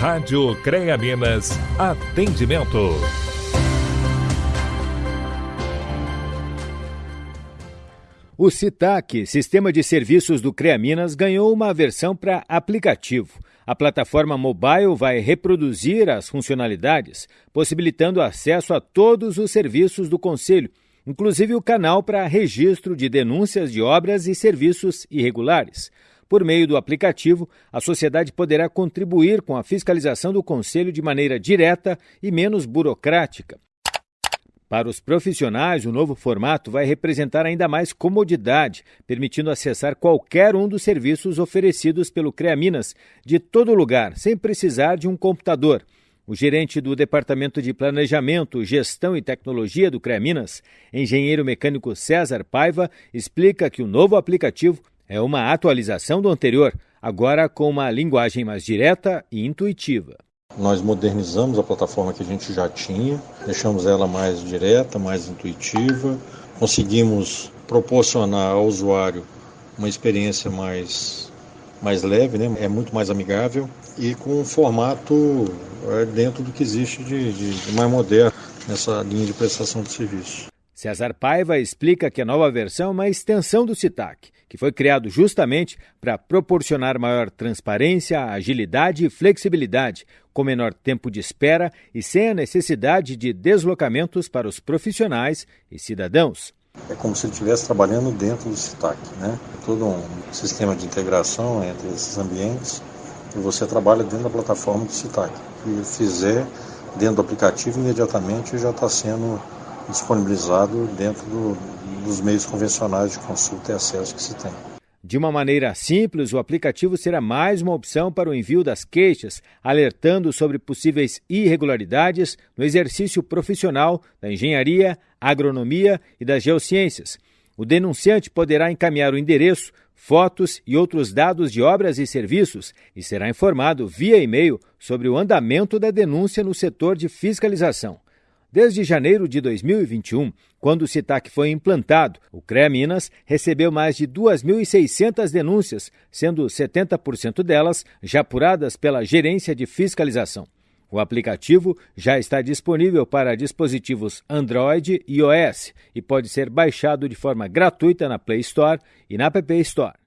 Rádio CREA Minas, atendimento. O CITAC, Sistema de Serviços do CREA Minas, ganhou uma versão para aplicativo. A plataforma mobile vai reproduzir as funcionalidades, possibilitando acesso a todos os serviços do Conselho, inclusive o canal para registro de denúncias de obras e serviços irregulares. Por meio do aplicativo, a sociedade poderá contribuir com a fiscalização do Conselho de maneira direta e menos burocrática. Para os profissionais, o novo formato vai representar ainda mais comodidade, permitindo acessar qualquer um dos serviços oferecidos pelo CREA Minas de todo lugar, sem precisar de um computador. O gerente do Departamento de Planejamento, Gestão e Tecnologia do CREA Minas, engenheiro mecânico César Paiva, explica que o novo aplicativo é uma atualização do anterior, agora com uma linguagem mais direta e intuitiva. Nós modernizamos a plataforma que a gente já tinha, deixamos ela mais direta, mais intuitiva, conseguimos proporcionar ao usuário uma experiência mais, mais leve, né? é muito mais amigável e com um formato é, dentro do que existe de, de, de mais moderno nessa linha de prestação de serviço. César Paiva explica que a nova versão é uma extensão do CITAC, que foi criado justamente para proporcionar maior transparência, agilidade e flexibilidade, com menor tempo de espera e sem a necessidade de deslocamentos para os profissionais e cidadãos. É como se ele estivesse trabalhando dentro do CITAC, né? Todo um sistema de integração entre esses ambientes e você trabalha dentro da plataforma do CITAC. E fizer dentro do aplicativo, imediatamente já está sendo disponibilizado dentro do, dos meios convencionais de consulta e acesso que se tem. De uma maneira simples, o aplicativo será mais uma opção para o envio das queixas, alertando sobre possíveis irregularidades no exercício profissional da engenharia, agronomia e das geociências. O denunciante poderá encaminhar o endereço, fotos e outros dados de obras e serviços e será informado via e-mail sobre o andamento da denúncia no setor de fiscalização. Desde janeiro de 2021, quando o CITAC foi implantado, o CREA Minas recebeu mais de 2.600 denúncias, sendo 70% delas já apuradas pela Gerência de Fiscalização. O aplicativo já está disponível para dispositivos Android e iOS e pode ser baixado de forma gratuita na Play Store e na App Store.